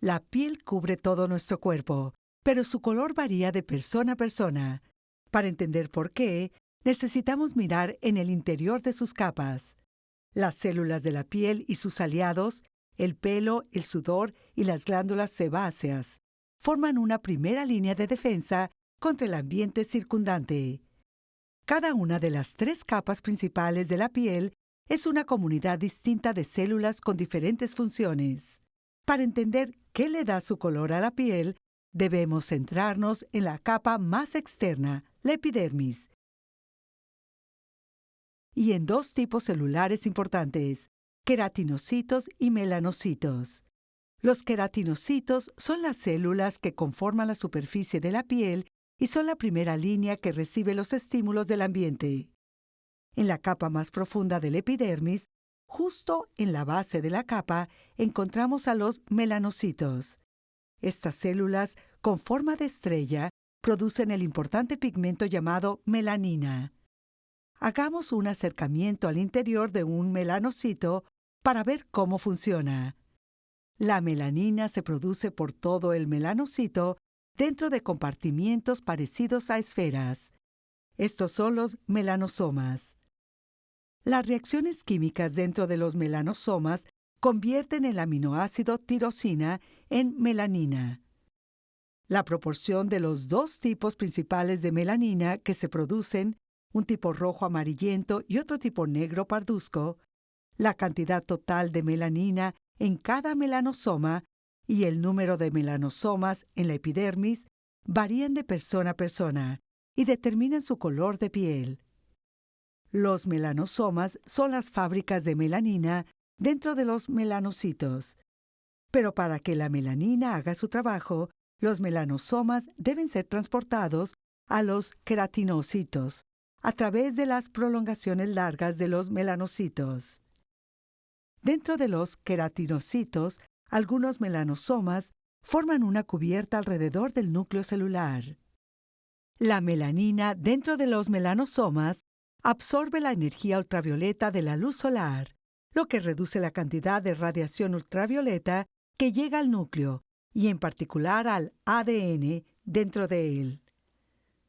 La piel cubre todo nuestro cuerpo, pero su color varía de persona a persona. Para entender por qué, necesitamos mirar en el interior de sus capas. Las células de la piel y sus aliados, el pelo, el sudor y las glándulas sebáceas, forman una primera línea de defensa contra el ambiente circundante. Cada una de las tres capas principales de la piel es una comunidad distinta de células con diferentes funciones. Para entender qué le da su color a la piel, debemos centrarnos en la capa más externa, la epidermis, y en dos tipos celulares importantes, queratinocitos y melanocitos. Los queratinocitos son las células que conforman la superficie de la piel y son la primera línea que recibe los estímulos del ambiente. En la capa más profunda del epidermis, justo en la base de la capa, encontramos a los melanocitos. Estas células, con forma de estrella, producen el importante pigmento llamado melanina. Hagamos un acercamiento al interior de un melanocito para ver cómo funciona. La melanina se produce por todo el melanocito dentro de compartimientos parecidos a esferas. Estos son los melanosomas. Las reacciones químicas dentro de los melanosomas convierten el aminoácido tirosina en melanina. La proporción de los dos tipos principales de melanina que se producen un tipo rojo amarillento y otro tipo negro parduzco, la cantidad total de melanina en cada melanosoma y el número de melanosomas en la epidermis varían de persona a persona y determinan su color de piel. Los melanosomas son las fábricas de melanina dentro de los melanocitos. Pero para que la melanina haga su trabajo, los melanosomas deben ser transportados a los queratinocitos, a través de las prolongaciones largas de los melanocitos. Dentro de los queratinocitos, algunos melanosomas forman una cubierta alrededor del núcleo celular. La melanina dentro de los melanosomas absorbe la energía ultravioleta de la luz solar, lo que reduce la cantidad de radiación ultravioleta que llega al núcleo y en particular al ADN dentro de él.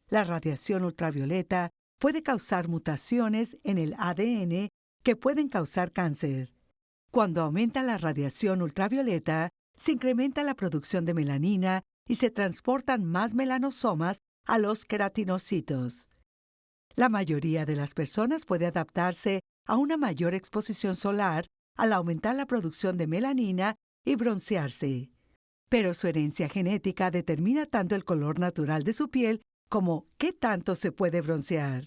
La radiación ultravioleta puede causar mutaciones en el ADN que pueden causar cáncer. Cuando aumenta la radiación ultravioleta, se incrementa la producción de melanina y se transportan más melanosomas a los queratinocitos. La mayoría de las personas puede adaptarse a una mayor exposición solar al aumentar la producción de melanina y broncearse. Pero su herencia genética determina tanto el color natural de su piel como qué tanto se puede broncear.